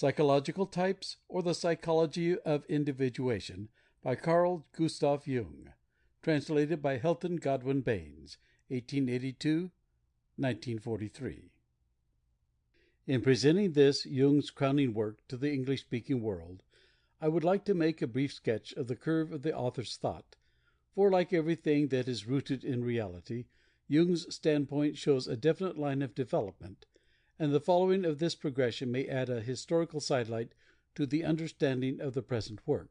Psychological Types, or the Psychology of Individuation, by Carl Gustav Jung. Translated by Helton Godwin Baynes. 1882 1943. In presenting this, Jung's crowning work, to the English speaking world, I would like to make a brief sketch of the curve of the author's thought, for, like everything that is rooted in reality, Jung's standpoint shows a definite line of development, and the following of this progression may add a historical sidelight to the understanding of the present work.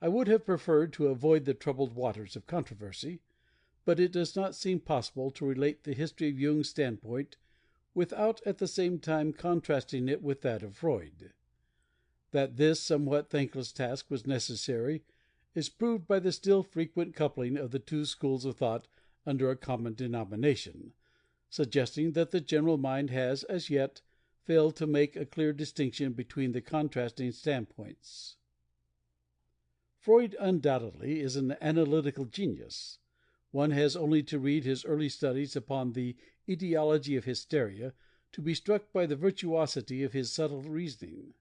I would have preferred to avoid the troubled waters of controversy, but it does not seem possible to relate the history of Jung's standpoint without at the same time contrasting it with that of Freud. That this somewhat thankless task was necessary is proved by the still frequent coupling of the two schools of thought under a common denomination, suggesting that the general mind has, as yet, failed to make a clear distinction between the contrasting standpoints. Freud undoubtedly is an analytical genius. One has only to read his early studies upon the etiology of hysteria to be struck by the virtuosity of his subtle reasoning.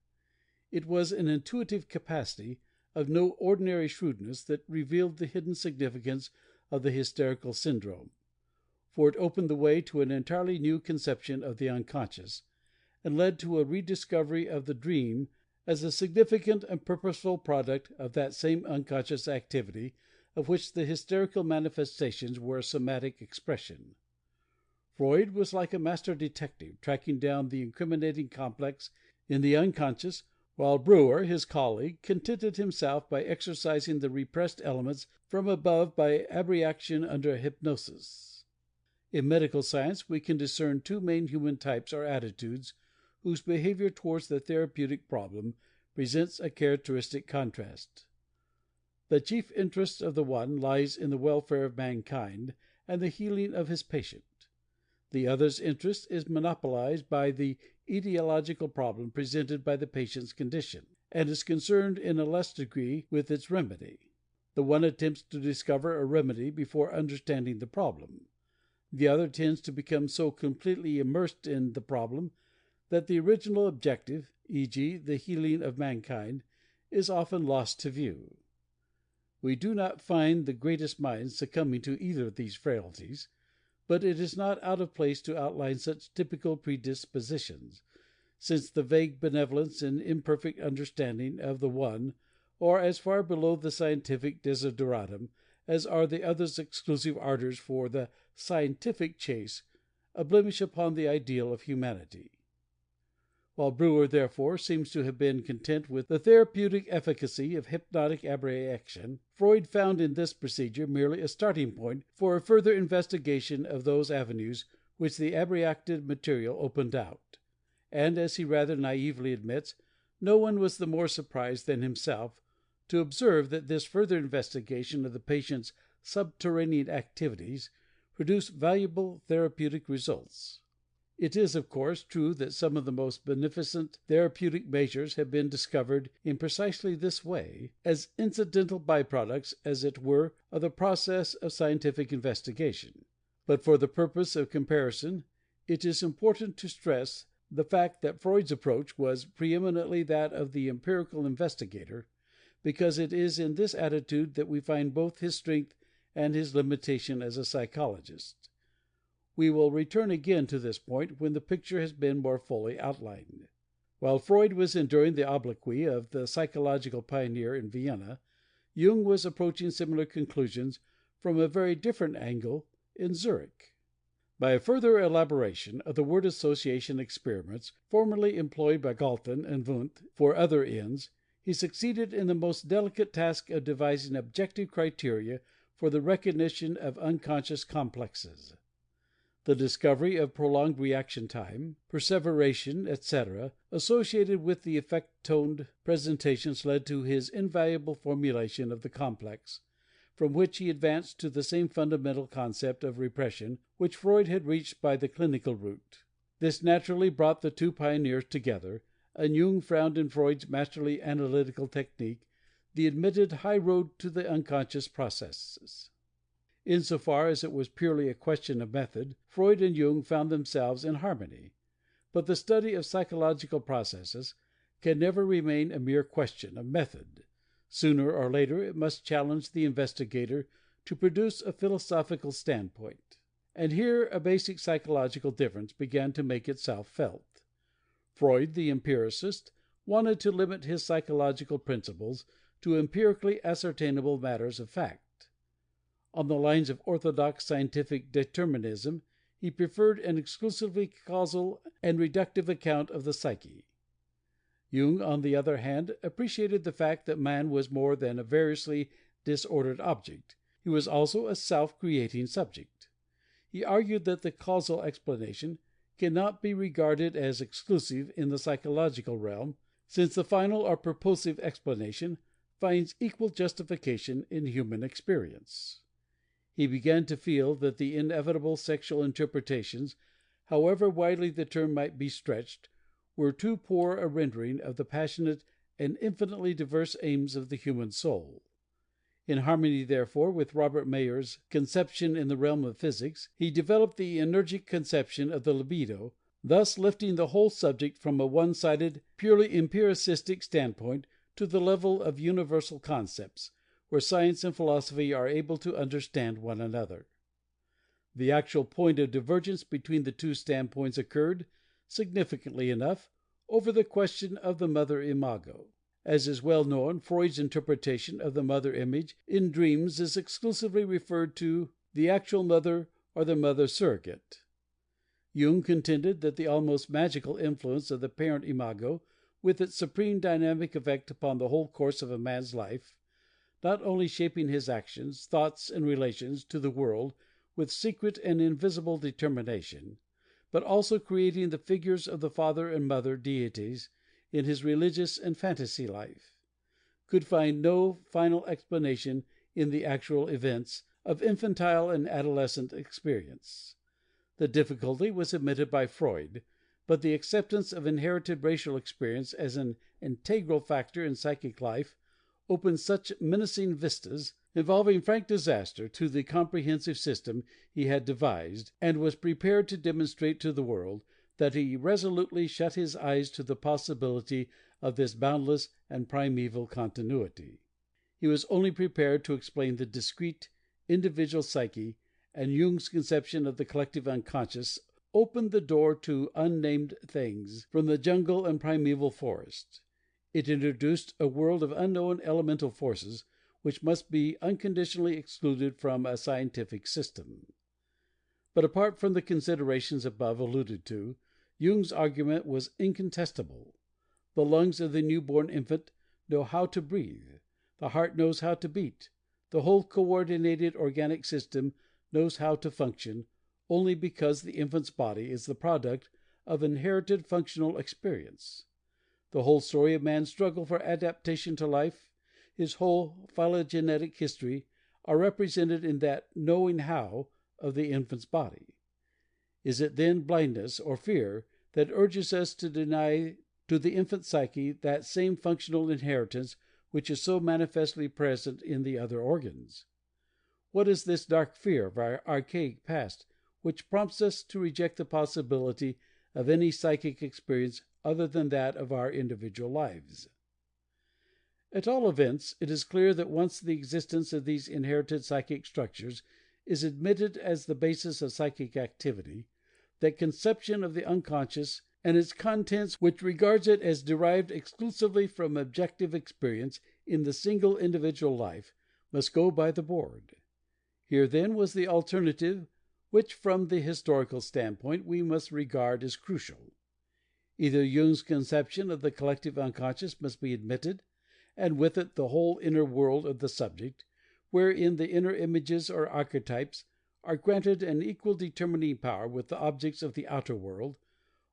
It was an intuitive capacity of no ordinary shrewdness that revealed the hidden significance of the hysterical syndrome for it opened the way to an entirely new conception of the unconscious, and led to a rediscovery of the dream as a significant and purposeful product of that same unconscious activity of which the hysterical manifestations were a somatic expression. Freud was like a master detective tracking down the incriminating complex in the unconscious, while Breuer, his colleague, contented himself by exorcising the repressed elements from above by abreaction under hypnosis. In medical science we can discern two main human types or attitudes whose behavior towards the therapeutic problem presents a characteristic contrast. The chief interest of the one lies in the welfare of mankind and the healing of his patient. The other's interest is monopolized by the etiological problem presented by the patient's condition, and is concerned in a less degree with its remedy. The one attempts to discover a remedy before understanding the problem. The other tends to become so completely immersed in the problem that the original objective, e.g., the healing of mankind, is often lost to view. We do not find the greatest minds succumbing to either of these frailties, but it is not out of place to outline such typical predispositions, since the vague benevolence and imperfect understanding of the one are as far below the scientific desideratum as are the other's exclusive ardors for the "scientific chase," a blemish upon the ideal of humanity. While Breuer, therefore, seems to have been content with the therapeutic efficacy of hypnotic abreaction, Freud found in this procedure merely a starting point for a further investigation of those avenues which the abreacted material opened out; and, as he rather naively admits, no one was the more surprised than himself to observe that this further investigation of the patient's subterranean activities produced valuable therapeutic results. It is, of course, true that some of the most beneficent therapeutic measures have been discovered in precisely this way, as incidental by products, as it were, of the process of scientific investigation; but for the purpose of comparison it is important to stress the fact that Freud's approach was preeminently that of the empirical investigator because it is in this attitude that we find both his strength and his limitation as a psychologist. We will return again to this point when the picture has been more fully outlined. While Freud was enduring the obloquy of the psychological pioneer in Vienna, Jung was approaching similar conclusions from a very different angle in Zurich. By a further elaboration of the word association experiments formerly employed by Galton and Wundt for other ends, he succeeded in the most delicate task of devising objective criteria for the recognition of unconscious complexes. The discovery of prolonged reaction time, perseveration, etc., associated with the affect toned presentations led to his invaluable formulation of the complex, from which he advanced to the same fundamental concept of repression which Freud had reached by the clinical route. This naturally brought the two pioneers together and Jung found in Freud's masterly analytical technique the admitted high road to the unconscious processes. In so far as it was purely a question of method, Freud and Jung found themselves in harmony. But the study of psychological processes can never remain a mere question of method; sooner or later it must challenge the investigator to produce a philosophical standpoint. And here a basic psychological difference began to make itself felt. Freud, the empiricist, wanted to limit his psychological principles to empirically ascertainable matters of fact. On the lines of orthodox scientific determinism he preferred an exclusively causal and reductive account of the psyche. Jung, on the other hand, appreciated the fact that man was more than a variously disordered object; he was also a self creating subject. He argued that the causal explanation cannot be regarded as exclusive in the psychological realm, since the final or purposive explanation finds equal justification in human experience. He began to feel that the inevitable sexual interpretations, however widely the term might be stretched, were too poor a rendering of the passionate and infinitely diverse aims of the human soul. In harmony, therefore, with Robert Mayer's conception in the realm of physics, he developed the energetic conception of the libido, thus lifting the whole subject from a one sided, purely empiricistic standpoint to the level of universal concepts, where science and philosophy are able to understand one another. The actual point of divergence between the two standpoints occurred, significantly enough, over the question of the mother imago. As is well known, Freud's interpretation of the mother image in dreams is exclusively referred to the actual mother or the mother surrogate. Jung contended that the almost magical influence of the parent imago, with its supreme dynamic effect upon the whole course of a man's life, not only shaping his actions, thoughts and relations to the world with secret and invisible determination, but also creating the figures of the father and mother deities in his religious and fantasy life, could find no final explanation in the actual events of infantile and adolescent experience. The difficulty was admitted by Freud, but the acceptance of inherited racial experience as an integral factor in psychic life opened such menacing vistas, involving frank disaster, to the comprehensive system he had devised and was prepared to demonstrate to the world, that he resolutely shut his eyes to the possibility of this boundless and primeval continuity. He was only prepared to explain the discrete, individual psyche, and Jung's conception of the collective unconscious opened the door to unnamed things from the jungle and primeval forest. It introduced a world of unknown elemental forces which must be unconditionally excluded from a scientific system. But apart from the considerations above alluded to, Jung's argument was incontestable. The lungs of the new born infant know how to breathe, the heart knows how to beat, the whole coordinated organic system knows how to function, only because the infant's body is the product of inherited functional experience. The whole story of man's struggle for adaptation to life, his whole phylogenetic history, are represented in that "knowing how" of the infant's body. Is it then blindness or fear that urges us to deny to the infant psyche that same functional inheritance which is so manifestly present in the other organs? What is this dark fear of our archaic past which prompts us to reject the possibility of any psychic experience other than that of our individual lives? At all events, it is clear that once the existence of these inherited psychic structures is admitted as the basis of psychic activity, that conception of the unconscious and its contents which regards it as derived exclusively from objective experience in the single individual life must go by the board. Here then was the alternative which from the historical standpoint we must regard as crucial. Either Jung's conception of the collective unconscious must be admitted, and with it the whole inner world of the subject, wherein the inner images or archetypes are granted an equal determining power with the objects of the outer world,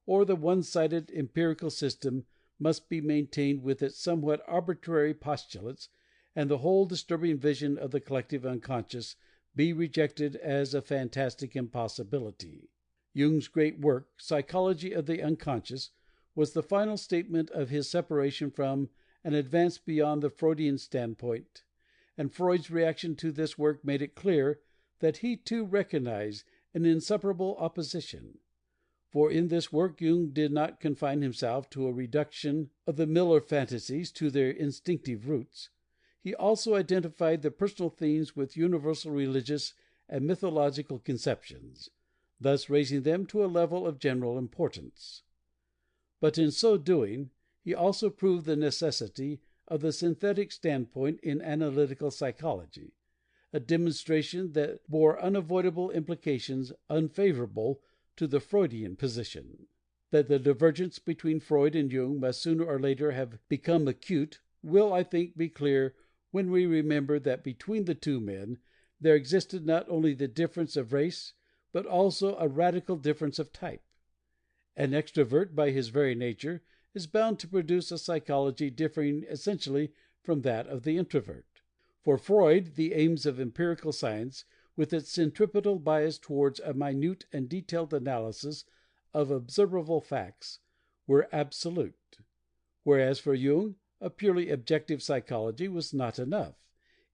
or the one sided empirical system must be maintained with its somewhat arbitrary postulates, and the whole disturbing vision of the collective unconscious be rejected as a fantastic impossibility. Jung's great work, Psychology of the Unconscious, was the final statement of his separation from and advance beyond the Freudian standpoint, and Freud's reaction to this work made it clear that he too recognized an insuperable opposition. For in this work Jung did not confine himself to a reduction of the Miller fantasies to their instinctive roots; he also identified the personal themes with universal religious and mythological conceptions, thus raising them to a level of general importance. But in so doing he also proved the necessity of the synthetic standpoint in analytical psychology, a demonstration that bore unavoidable implications unfavorable to the Freudian position. That the divergence between Freud and Jung must sooner or later have become acute will, I think, be clear when we remember that between the two men there existed not only the difference of race but also a radical difference of type. An extrovert by his very nature is bound to produce a psychology differing essentially from that of the introvert. For Freud the aims of empirical science, with its centripetal bias towards a minute and detailed analysis of observable facts, were absolute; whereas for Jung a purely objective psychology was not enough,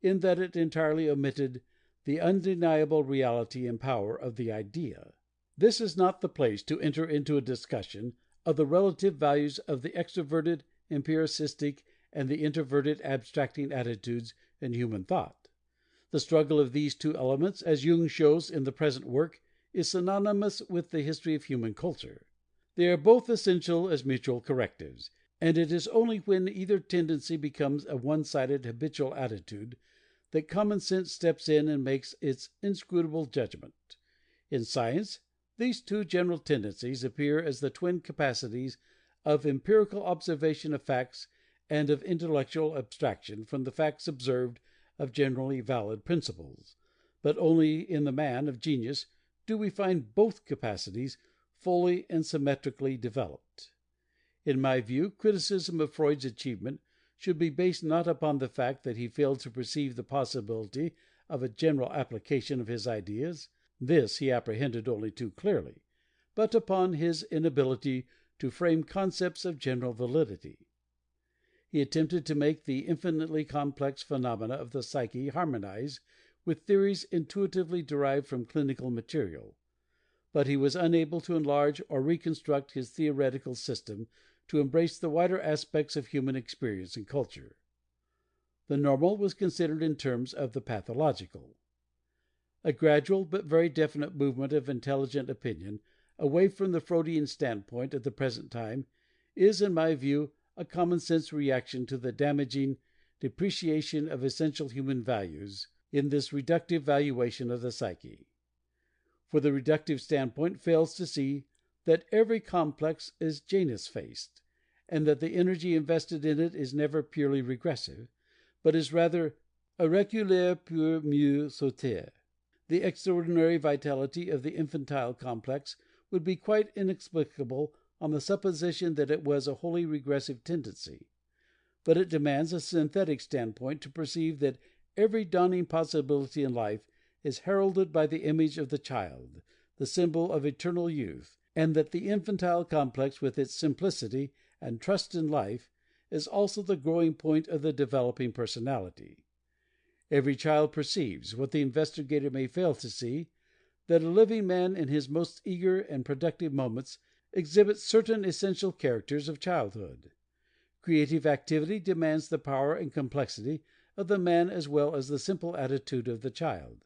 in that it entirely omitted the undeniable reality and power of the idea. This is not the place to enter into a discussion of the relative values of the extroverted empiricistic and the introverted abstracting attitudes in human thought. The struggle of these two elements, as Jung shows in the present work, is synonymous with the history of human culture. They are both essential as mutual correctives, and it is only when either tendency becomes a one sided habitual attitude that common sense steps in and makes its inscrutable judgment. In science these two general tendencies appear as the twin capacities of empirical observation of facts and of intellectual abstraction from the facts observed of generally valid principles; but only in the man of genius do we find both capacities fully and symmetrically developed. In my view, criticism of Freud's achievement should be based not upon the fact that he failed to perceive the possibility of a general application of his ideas this he apprehended only too clearly but upon his inability to frame concepts of general validity. He attempted to make the infinitely complex phenomena of the psyche harmonize with theories intuitively derived from clinical material; but he was unable to enlarge or reconstruct his theoretical system to embrace the wider aspects of human experience and culture. The normal was considered in terms of the pathological. A gradual but very definite movement of intelligent opinion away from the Freudian standpoint at the present time is, in my view a common sense reaction to the damaging depreciation of essential human values in this reductive valuation of the psyche. For the reductive standpoint fails to see that every complex is Janus faced, and that the energy invested in it is never purely regressive, but is rather reculer pour mieux sauter. The extraordinary vitality of the infantile complex would be quite inexplicable on the supposition that it was a wholly regressive tendency; but it demands a synthetic standpoint to perceive that every dawning possibility in life is heralded by the image of the child, the symbol of eternal youth, and that the infantile complex with its simplicity and trust in life is also the growing point of the developing personality. Every child perceives, what the investigator may fail to see, that a living man in his most eager and productive moments exhibits certain essential characters of childhood. Creative activity demands the power and complexity of the man as well as the simple attitude of the child.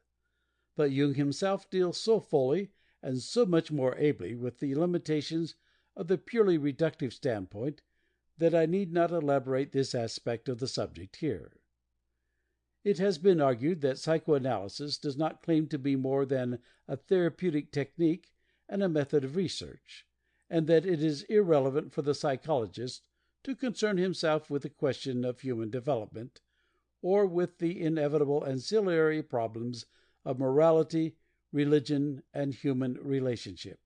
But Jung himself deals so fully and so much more ably with the limitations of the purely reductive standpoint that I need not elaborate this aspect of the subject here. It has been argued that psychoanalysis does not claim to be more than a therapeutic technique and a method of research and that it is irrelevant for the psychologist to concern himself with the question of human development, or with the inevitable ancillary problems of morality, religion, and human relationship.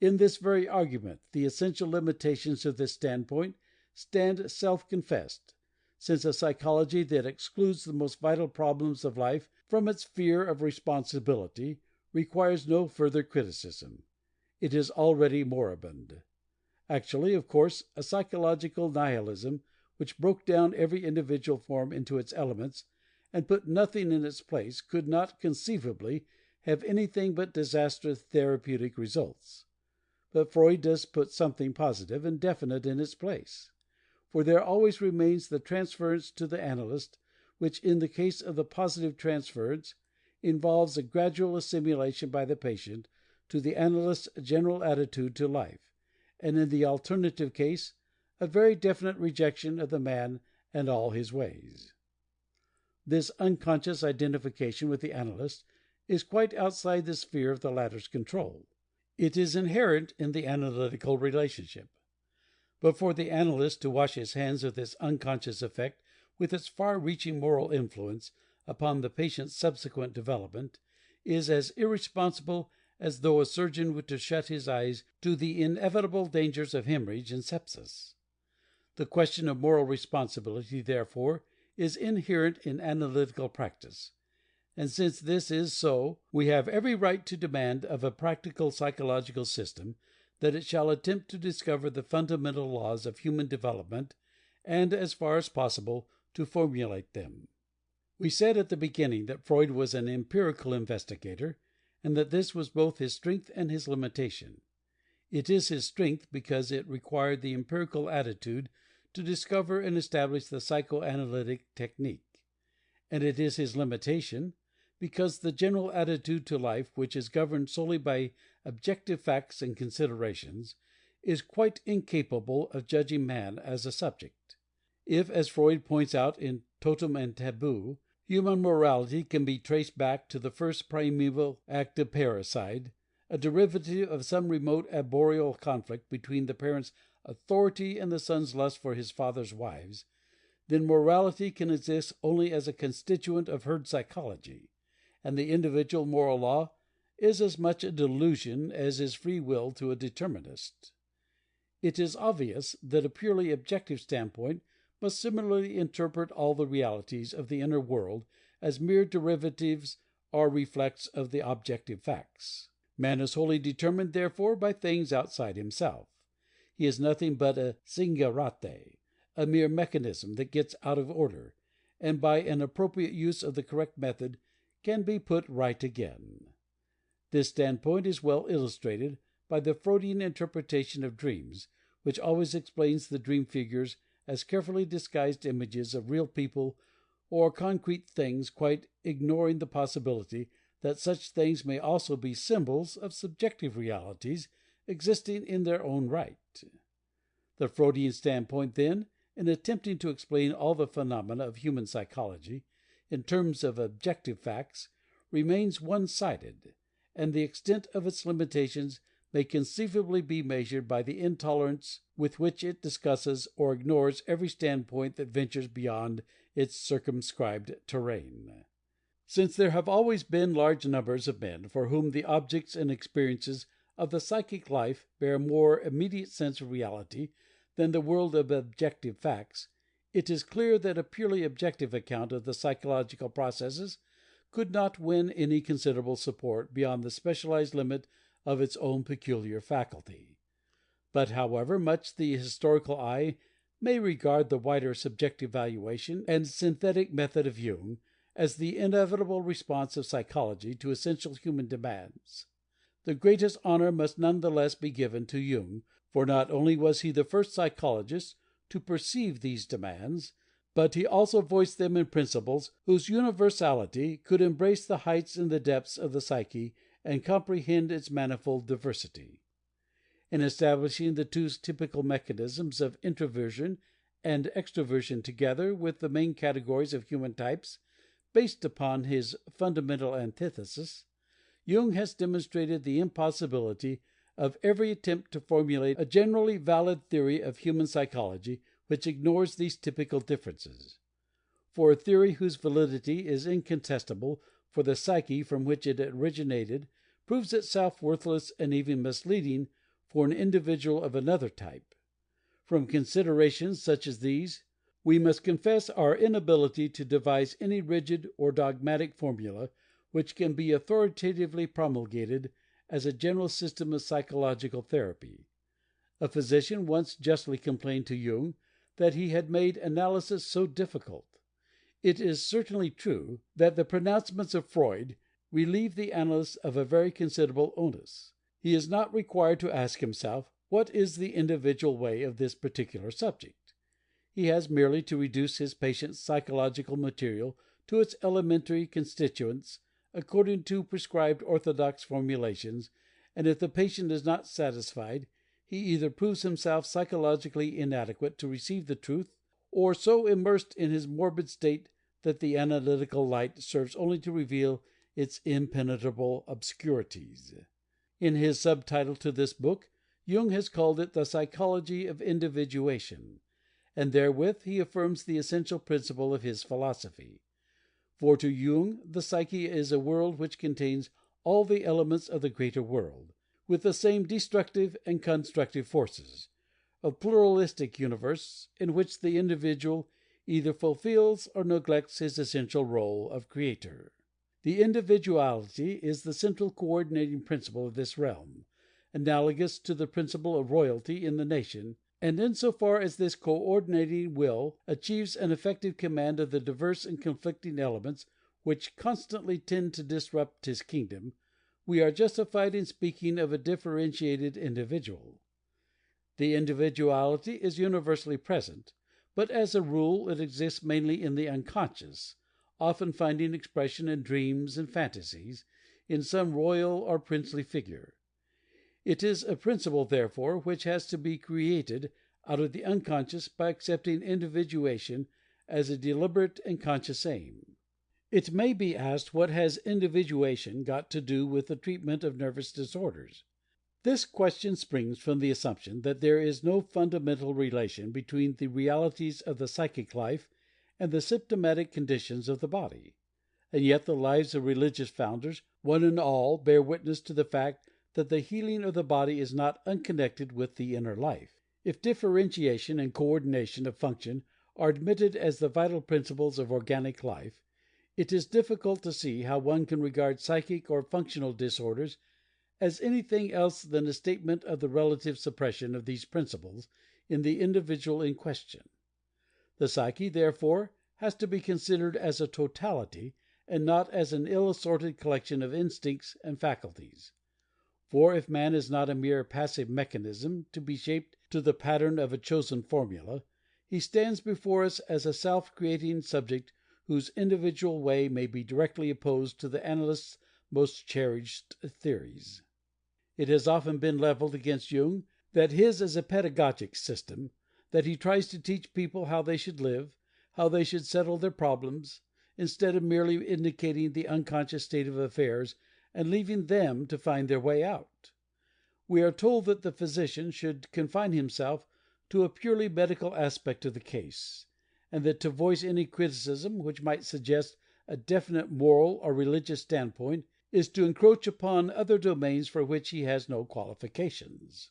In this very argument the essential limitations of this standpoint stand self confessed, since a psychology that excludes the most vital problems of life from its sphere of responsibility requires no further criticism. It is already moribund. Actually, of course, a psychological nihilism which broke down every individual form into its elements, and put nothing in its place, could not conceivably have anything but disastrous therapeutic results. but Freud does put something positive and definite in its place. For there always remains the transference to the analyst, which, in the case of the positive transference, involves a gradual assimilation by the patient to the analyst's general attitude to life, and in the alternative case a very definite rejection of the man and all his ways. This unconscious identification with the analyst is quite outside the sphere of the latter's control. It is inherent in the analytical relationship. But for the analyst to wash his hands of this unconscious effect with its far reaching moral influence upon the patient's subsequent development is as irresponsible as though a surgeon were to shut his eyes to the inevitable dangers of hemorrhage and sepsis. The question of moral responsibility, therefore, is inherent in analytical practice, and since this is so we have every right to demand of a practical psychological system that it shall attempt to discover the fundamental laws of human development and, as far as possible, to formulate them. We said at the beginning that Freud was an empirical investigator, and that this was both his strength and his limitation. It is his strength because it required the empirical attitude to discover and establish the psychoanalytic technique, and it is his limitation because the general attitude to life which is governed solely by objective facts and considerations is quite incapable of judging man as a subject. If, as Freud points out in Totem and Taboo, Human morality can be traced back to the first primeval act of parricide, a derivative of some remote arboreal conflict between the parent's authority and the son's lust for his father's wives, then morality can exist only as a constituent of herd psychology, and the individual moral law is as much a delusion as is free will to a determinist. It is obvious that a purely objective standpoint must similarly interpret all the realities of the inner world as mere derivatives or reflex of the objective facts. Man is wholly determined, therefore, by things outside himself. He is nothing but a singulate, a mere mechanism that gets out of order, and by an appropriate use of the correct method can be put right again. This standpoint is well illustrated by the Freudian interpretation of dreams, which always explains the dream figures as carefully disguised images of real people or concrete things, quite ignoring the possibility that such things may also be symbols of subjective realities existing in their own right. The Freudian standpoint, then, in attempting to explain all the phenomena of human psychology in terms of objective facts, remains one sided, and the extent of its limitations may conceivably be measured by the intolerance with which it discusses or ignores every standpoint that ventures beyond its circumscribed terrain. Since there have always been large numbers of men for whom the objects and experiences of the psychic life bear more immediate sense of reality than the world of objective facts, it is clear that a purely objective account of the psychological processes could not win any considerable support beyond the specialized limit of its own peculiar faculty. But however much the historical eye may regard the wider subjective valuation and synthetic method of Jung as the inevitable response of psychology to essential human demands, the greatest honor must none the less be given to Jung, for not only was he the first psychologist to perceive these demands, but he also voiced them in principles whose universality could embrace the heights and the depths of the psyche and comprehend its manifold diversity. In establishing the two typical mechanisms of introversion and extroversion together with the main categories of human types based upon his fundamental antithesis, Jung has demonstrated the impossibility of every attempt to formulate a generally valid theory of human psychology which ignores these typical differences. For a theory whose validity is incontestable for the psyche from which it originated proves itself worthless and even misleading for an individual of another type. From considerations such as these, we must confess our inability to devise any rigid or dogmatic formula which can be authoritatively promulgated as a general system of psychological therapy. A physician once justly complained to Jung that he had made analysis so difficult. It is certainly true that the pronouncements of Freud relieve the analyst of a very considerable onus. He is not required to ask himself, what is the individual way of this particular subject? He has merely to reduce his patient's psychological material to its elementary constituents according to prescribed orthodox formulations, and if the patient is not satisfied, he either proves himself psychologically inadequate to receive the truth, or so immersed in his morbid state that the analytical light serves only to reveal its impenetrable obscurities. In his subtitle to this book, Jung has called it The Psychology of Individuation, and therewith he affirms the essential principle of his philosophy. For to Jung the psyche is a world which contains all the elements of the greater world, with the same destructive and constructive forces a pluralistic universe in which the individual either fulfills or neglects his essential rôle of creator. The individuality is the central coordinating principle of this realm, analogous to the principle of royalty in the nation, and in so far as this coordinating will achieves an effective command of the diverse and conflicting elements which constantly tend to disrupt his kingdom, we are justified in speaking of a differentiated individual. The individuality is universally present, but as a rule it exists mainly in the unconscious, often finding expression in dreams and fantasies, in some royal or princely figure. It is a principle, therefore, which has to be created out of the unconscious by accepting individuation as a deliberate and conscious aim. It may be asked what has individuation got to do with the treatment of nervous disorders? This question springs from the assumption that there is no fundamental relation between the realities of the psychic life and the symptomatic conditions of the body. And yet the lives of religious founders, one and all, bear witness to the fact that the healing of the body is not unconnected with the inner life. If differentiation and coordination of function are admitted as the vital principles of organic life, it is difficult to see how one can regard psychic or functional disorders as anything else than a statement of the relative suppression of these principles in the individual in question. The psyche, therefore, has to be considered as a totality, and not as an ill assorted collection of instincts and faculties. For if man is not a mere passive mechanism to be shaped to the pattern of a chosen formula, he stands before us as a self creating subject whose individual way may be directly opposed to the analyst's most cherished theories. It has often been leveled against Jung that his is a pedagogic system, that he tries to teach people how they should live, how they should settle their problems, instead of merely indicating the unconscious state of affairs and leaving them to find their way out. We are told that the physician should confine himself to a purely medical aspect of the case, and that to voice any criticism which might suggest a definite moral or religious standpoint is to encroach upon other domains for which he has no qualifications.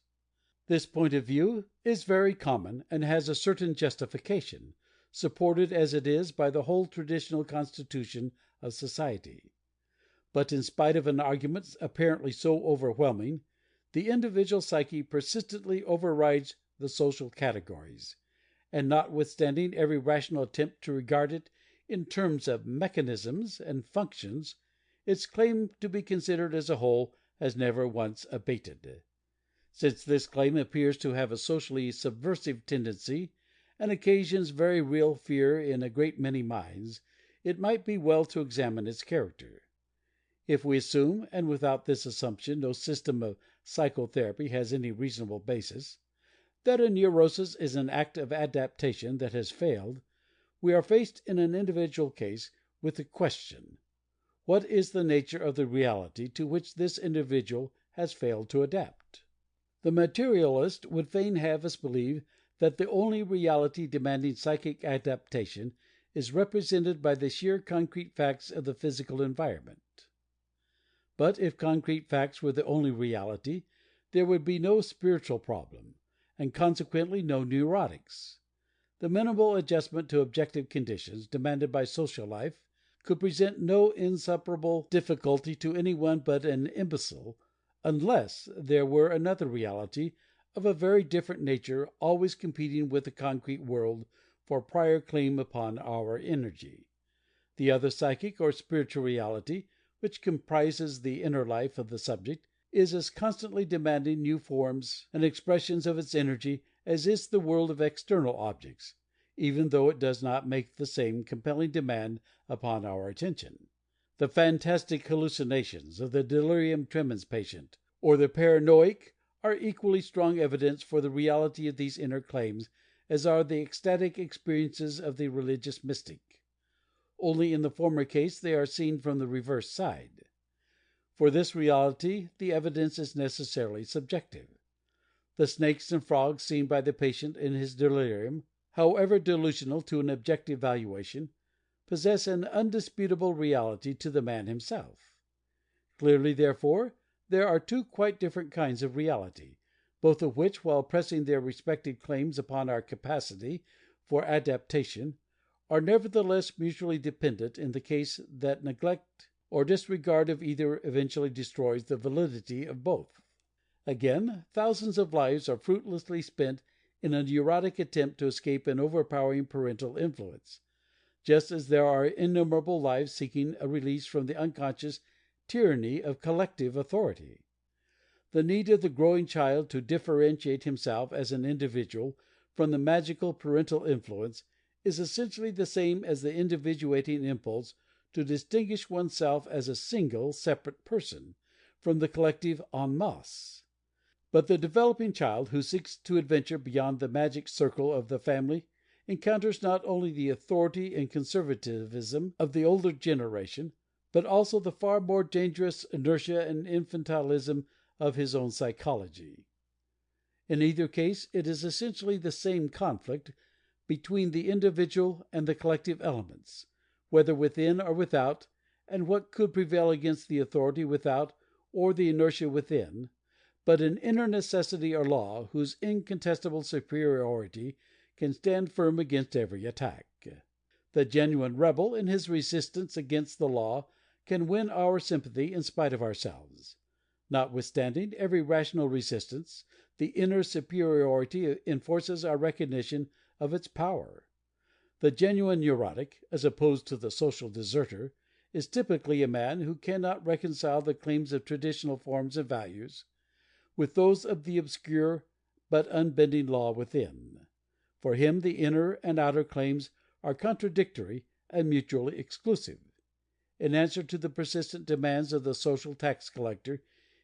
This point of view is very common and has a certain justification, supported as it is by the whole traditional constitution of society. But in spite of an argument apparently so overwhelming, the individual psyche persistently overrides the social categories, and notwithstanding every rational attempt to regard it in terms of mechanisms and functions, its claim to be considered as a whole has never once abated. Since this claim appears to have a socially subversive tendency and occasions very real fear in a great many minds, it might be well to examine its character. If we assume, and without this assumption no system of psychotherapy has any reasonable basis, that a neurosis is an act of adaptation that has failed, we are faced in an individual case with the question, What is the nature of the reality to which this individual has failed to adapt? The materialist would fain have us believe that the only reality demanding psychic adaptation is represented by the sheer concrete facts of the physical environment. But if concrete facts were the only reality, there would be no spiritual problem, and consequently no neurotics. The minimal adjustment to objective conditions demanded by social life could present no insuperable difficulty to any one but an imbecile, unless there were another reality of a very different nature always competing with the concrete world for prior claim upon our energy. The other psychic or spiritual reality which comprises the inner life of the subject, is as constantly demanding new forms and expressions of its energy as is the world of external objects, even though it does not make the same compelling demand upon our attention. The fantastic hallucinations of the delirium tremens patient or the paranoiac are equally strong evidence for the reality of these inner claims as are the ecstatic experiences of the religious mystic. Only in the former case they are seen from the reverse side. For this reality the evidence is necessarily subjective. The snakes and frogs seen by the patient in his delirium, however delusional to an objective valuation, possess an undisputable reality to the man himself. Clearly, therefore, there are two quite different kinds of reality, both of which, while pressing their respective claims upon our capacity for adaptation, are nevertheless mutually dependent in the case that neglect or disregard of either eventually destroys the validity of both. Again, thousands of lives are fruitlessly spent in a neurotic attempt to escape an overpowering parental influence, just as there are innumerable lives seeking a release from the unconscious tyranny of collective authority. The need of the growing child to differentiate himself as an individual from the magical parental influence is essentially the same as the individuating impulse to distinguish oneself as a single, separate person from the collective en masse. But the developing child who seeks to adventure beyond the magic circle of the family encounters not only the authority and conservatism of the older generation, but also the far more dangerous inertia and infantilism of his own psychology. In either case it is essentially the same conflict between the individual and the collective elements whether within or without, and what could prevail against the authority without or the inertia within, but an inner necessity or law whose incontestable superiority can stand firm against every attack. The genuine rebel in his resistance against the law can win our sympathy in spite of ourselves. Notwithstanding every rational resistance, the inner superiority enforces our recognition of its power. The genuine neurotic, as opposed to the social deserter, is typically a man who cannot reconcile the claims of traditional forms and values with those of the obscure but unbending law within. For him the inner and outer claims are contradictory and mutually exclusive. In answer to the persistent demands of the social tax collector,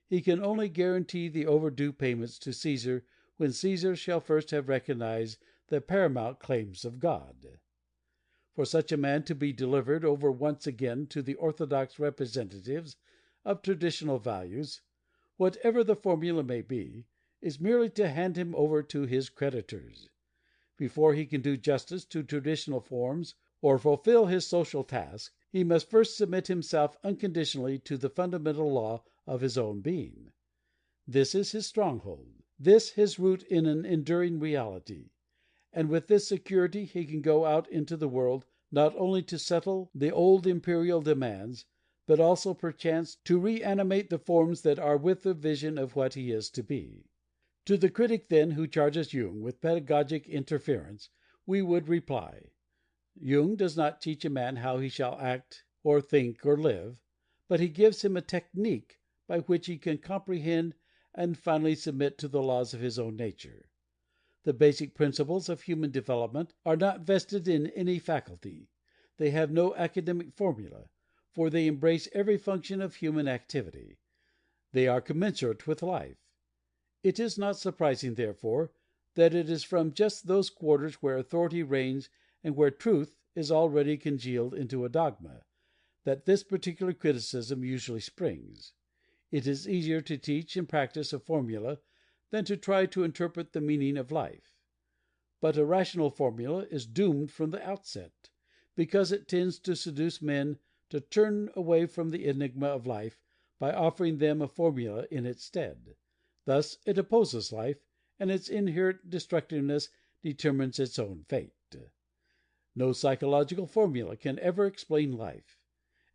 he can only guarantee the overdue payments to Caesar when Caesar shall first have recognized the paramount claims of God. For such a man to be delivered over once again to the orthodox representatives of traditional values, whatever the formula may be, is merely to hand him over to his creditors. Before he can do justice to traditional forms or fulfill his social task, he must first submit himself unconditionally to the fundamental law of his own being. This is his stronghold, this his root in an enduring reality and with this security he can go out into the world, not only to settle the old imperial demands, but also, perchance, to reanimate the forms that are with the vision of what he is to be. To the critic, then, who charges Jung with pedagogic interference, we would reply: Jung does not teach a man how he shall act or think or live, but he gives him a technique by which he can comprehend and finally submit to the laws of his own nature. The basic principles of human development are not vested in any faculty; they have no academic formula, for they embrace every function of human activity. They are commensurate with life. It is not surprising, therefore, that it is from just those quarters where authority reigns and where truth is already congealed into a dogma, that this particular criticism usually springs. It is easier to teach and practice a formula than to try to interpret the meaning of life. But a rational formula is doomed from the outset, because it tends to seduce men to turn away from the enigma of life by offering them a formula in its stead. Thus it opposes life, and its inherent destructiveness determines its own fate. No psychological formula can ever explain life.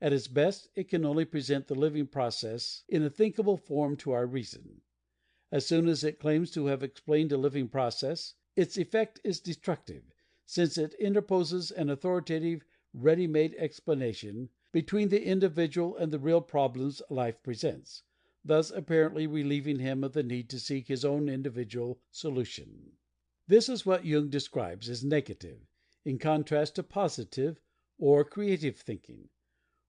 At its best it can only present the living process in a thinkable form to our reason. As soon as it claims to have explained a living process, its effect is destructive, since it interposes an authoritative, ready made explanation between the individual and the real problems life presents, thus apparently relieving him of the need to seek his own individual solution. This is what Jung describes as negative, in contrast to positive or creative thinking;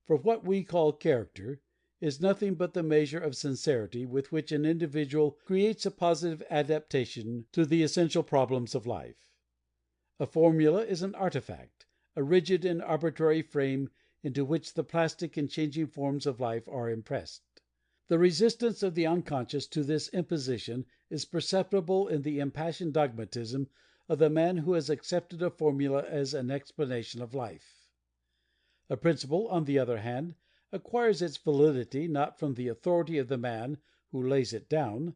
for what we call character is nothing but the measure of sincerity with which an individual creates a positive adaptation to the essential problems of life. A formula is an artifact, a rigid and arbitrary frame into which the plastic and changing forms of life are impressed. The resistance of the unconscious to this imposition is perceptible in the impassioned dogmatism of the man who has accepted a formula as an explanation of life. A principle, on the other hand, acquires its validity not from the authority of the man who lays it down,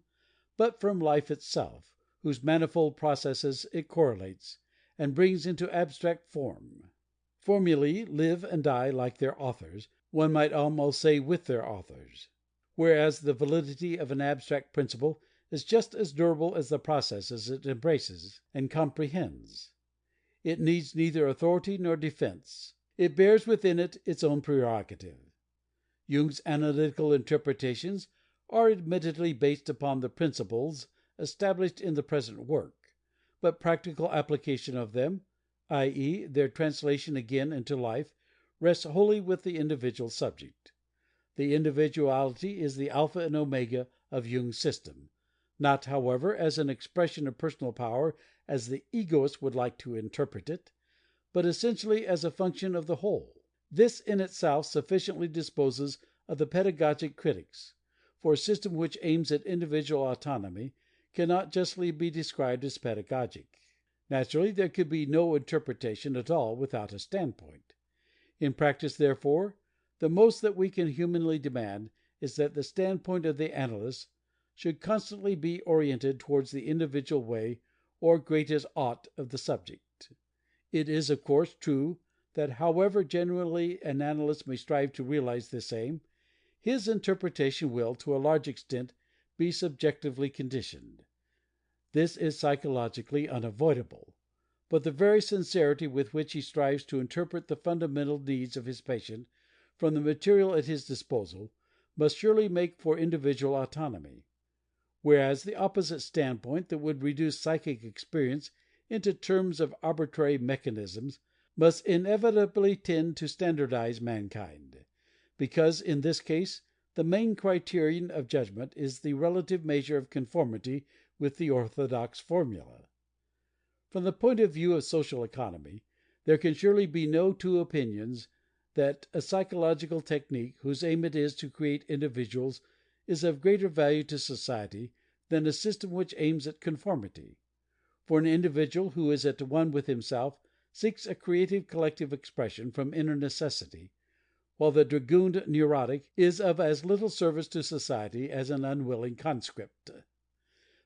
but from life itself, whose manifold processes it correlates, and brings into abstract form. Formulae live and die like their authors, one might almost say with their authors whereas the validity of an abstract principle is just as durable as the processes it embraces and comprehends. It needs neither authority nor defense. It bears within it its own prerogative. Jung's analytical interpretations are admittedly based upon the principles established in the present work, but practical application of them, i.e., their translation again into life, rests wholly with the individual subject. The individuality is the alpha and omega of Jung's system, not, however, as an expression of personal power as the egoist would like to interpret it, but essentially as a function of the whole. This in itself sufficiently disposes of the pedagogic critics, for a system which aims at individual autonomy cannot justly be described as pedagogic. Naturally there could be no interpretation at all without a standpoint. In practice, therefore, the most that we can humanly demand is that the standpoint of the analyst should constantly be oriented towards the individual way or greatest ought of the subject. It is, of course, true that however genuinely an analyst may strive to realize this aim, his interpretation will, to a large extent, be subjectively conditioned. This is psychologically unavoidable. But the very sincerity with which he strives to interpret the fundamental needs of his patient from the material at his disposal must surely make for individual autonomy; whereas the opposite standpoint that would reduce psychic experience into terms of arbitrary mechanisms must inevitably tend to standardize mankind, because in this case the main criterion of judgment is the relative measure of conformity with the orthodox formula. From the point of view of social economy, there can surely be no two opinions that a psychological technique whose aim it is to create individuals is of greater value to society than a system which aims at conformity; for an individual who is at one with himself seeks a creative collective expression from inner necessity, while the dragooned neurotic is of as little service to society as an unwilling conscript.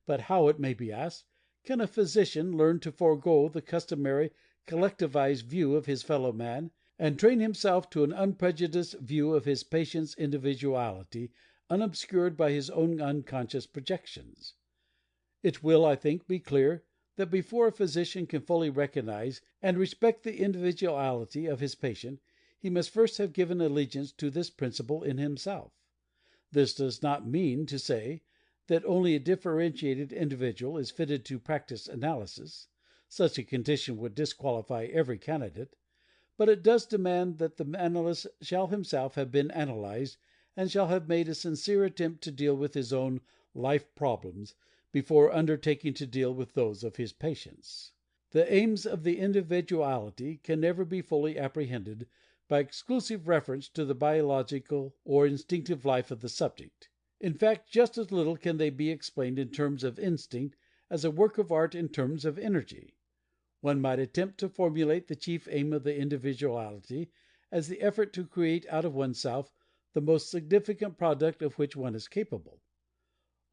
But how, it may be asked, can a physician learn to forego the customary collectivized view of his fellow man and train himself to an unprejudiced view of his patient's individuality unobscured by his own unconscious projections? It will, I think, be clear that before a physician can fully recognize and respect the individuality of his patient he must first have given allegiance to this principle in himself. This does not mean to say that only a differentiated individual is fitted to practice analysis such a condition would disqualify every candidate but it does demand that the analyst shall himself have been analyzed and shall have made a sincere attempt to deal with his own life problems before undertaking to deal with those of his patients. The aims of the individuality can never be fully apprehended by exclusive reference to the biological or instinctive life of the subject. In fact, just as little can they be explained in terms of instinct as a work of art in terms of energy. One might attempt to formulate the chief aim of the individuality as the effort to create out of oneself the most significant product of which one is capable.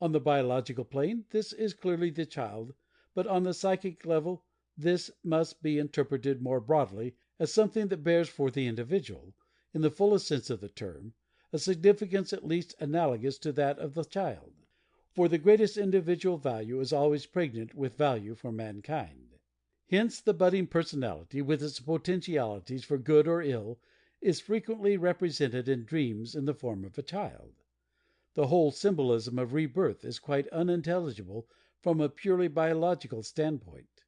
On the biological plane this is clearly the child, but on the psychic level this must be interpreted more broadly as something that bears for the individual, in the fullest sense of the term, a significance at least analogous to that of the child. For the greatest individual value is always pregnant with value for mankind. Hence the budding personality, with its potentialities for good or ill, is frequently represented in dreams in the form of a child. The whole symbolism of rebirth is quite unintelligible from a purely biological standpoint.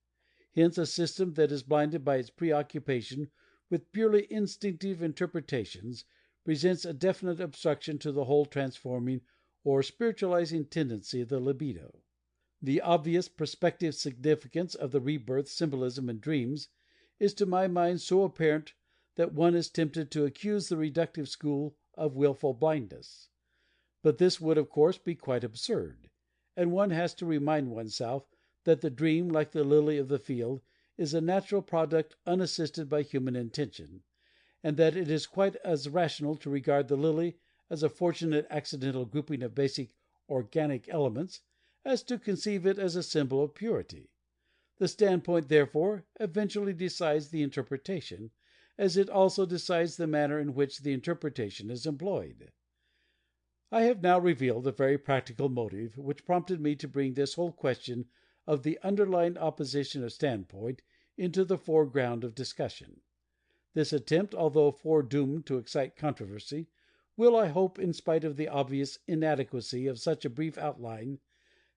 Hence a system that is blinded by its preoccupation with purely instinctive interpretations presents a definite obstruction to the whole transforming or spiritualizing tendency of the libido. The obvious prospective significance of the rebirth symbolism in dreams is to my mind so apparent that one is tempted to accuse the reductive school of wilful blindness. But this would of course be quite absurd, and one has to remind oneself that the dream, like the lily of the field, is a natural product unassisted by human intention, and that it is quite as rational to regard the lily as a fortunate accidental grouping of basic organic elements as to conceive it as a symbol of purity. The standpoint, therefore, eventually decides the interpretation, as it also decides the manner in which the interpretation is employed. I have now revealed the very practical motive which prompted me to bring this whole question of the underlying opposition of standpoint into the foreground of discussion. This attempt, although foredoomed to excite controversy, will, I hope, in spite of the obvious inadequacy of such a brief outline,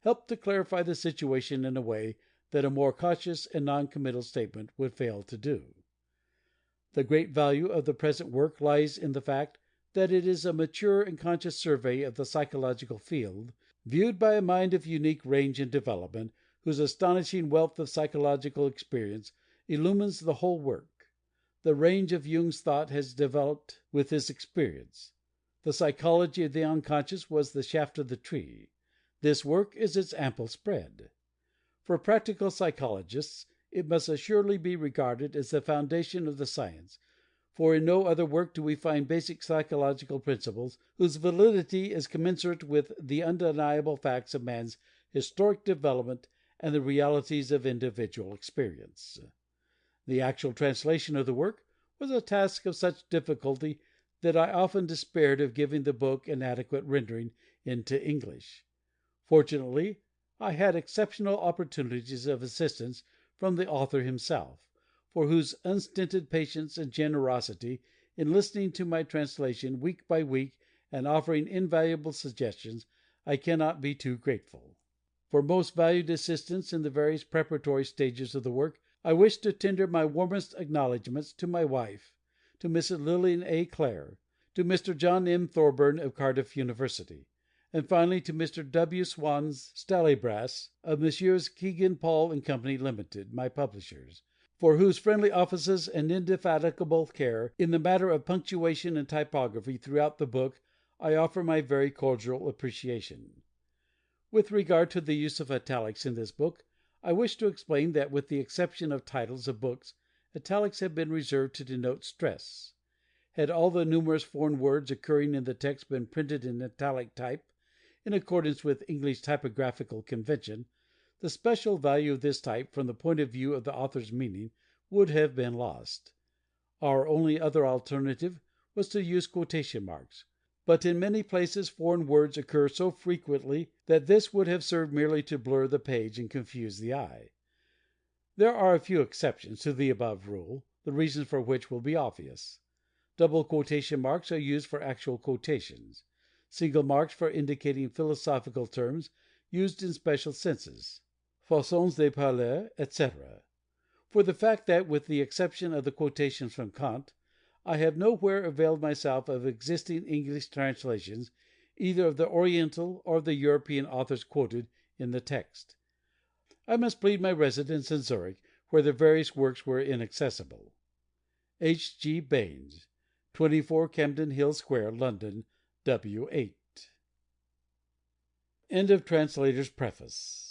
help to clarify the situation in a way that a more cautious and non committal statement would fail to do. The great value of the present work lies in the fact that it is a mature and conscious survey of the psychological field, viewed by a mind of unique range and development, whose astonishing wealth of psychological experience illumines the whole work. The range of Jung's thought has developed with his experience. The psychology of the unconscious was the shaft of the tree. This work is its ample spread. For practical psychologists it must assuredly be regarded as the foundation of the science, for in no other work do we find basic psychological principles whose validity is commensurate with the undeniable facts of man's historic development and the realities of individual experience. The actual translation of the work was a task of such difficulty that I often despaired of giving the book an adequate rendering into English. Fortunately, I had exceptional opportunities of assistance from the author himself, for whose unstinted patience and generosity in listening to my translation week by week and offering invaluable suggestions I cannot be too grateful. For most valued assistance in the various preparatory stages of the work I wish to tender my warmest acknowledgments to my wife, to Mrs. Lillian A. Clare, to Mr. John M. Thorburn of Cardiff University and finally to Mr. W. Swans Stallybrass, of Messrs. Kegan, Paul & Co., Limited, my publishers, for whose friendly offices and indefatigable care in the matter of punctuation and typography throughout the book I offer my very cordial appreciation. With regard to the use of italics in this book, I wish to explain that with the exception of titles of books italics have been reserved to denote stress. Had all the numerous foreign words occurring in the text been printed in italic type, in accordance with English typographical convention, the special value of this type from the point of view of the author's meaning would have been lost. Our only other alternative was to use quotation marks, but in many places foreign words occur so frequently that this would have served merely to blur the page and confuse the eye. There are a few exceptions to the above rule, the reasons for which will be obvious. Double quotation marks are used for actual quotations single marks for indicating philosophical terms used in special senses façons de parler, etc. for the fact that, with the exception of the quotations from Kant, I have nowhere availed myself of existing English translations either of the Oriental or of the European authors quoted in the text. I must plead my residence in Zurich, where the various works were inaccessible. H. G. BAYNES, 24 Campden Hill Square, London, W. 8. End of Translator's Preface.